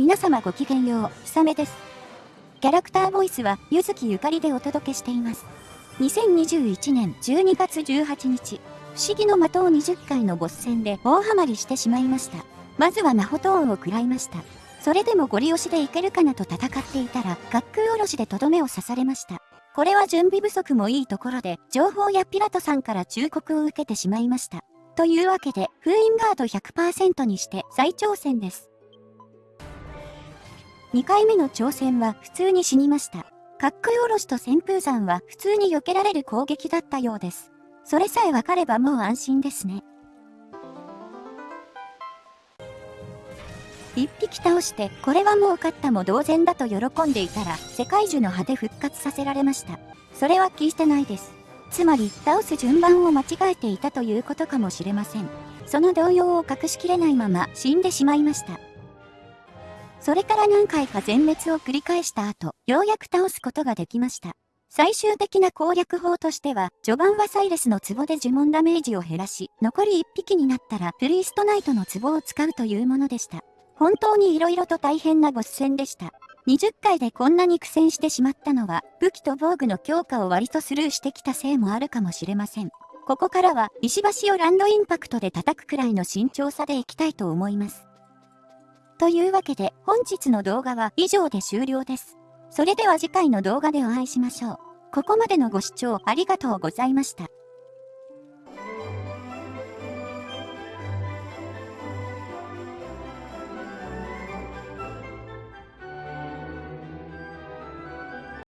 皆様ごきげんよう、ひさめです。キャラクターボイスは、ゆずきゆかりでお届けしています。2021年12月18日、不思議の的を20回のボス戦で大ハマりしてしまいました。まずは魔法トーンを食らいました。それでもゴリ押しでいけるかなと戦っていたら、学空おろしでとどめを刺されました。これは準備不足もいいところで、情報やピラトさんから忠告を受けてしまいました。というわけで、封印ガード100%にして再挑戦です。2回目の挑戦は普通に死にました。滑空おろしと旋風山は普通に避けられる攻撃だったようです。それさえ分かればもう安心ですね。一匹倒して、これはもう勝ったも同然だと喜んでいたら、世界樹の葉で復活させられました。それは聞いてないです。つまり、倒す順番を間違えていたということかもしれません。その動揺を隠しきれないまま死んでしまいました。それから何回か全滅を繰り返した後、ようやく倒すことができました。最終的な攻略法としては、序盤はサイレスの壺で呪文ダメージを減らし、残り1匹になったらプリーストナイトの壺を使うというものでした。本当に色々と大変なボス戦でした。20回でこんなに苦戦してしまったのは、武器と防具の強化を割とスルーしてきたせいもあるかもしれません。ここからは石橋をランドインパクトで叩くくらいの慎重さでいきたいと思います。というわけで本日の動画は以上で終了です。それでは次回の動画でお会いしましょう。ここまでのご視聴ありがとうございました。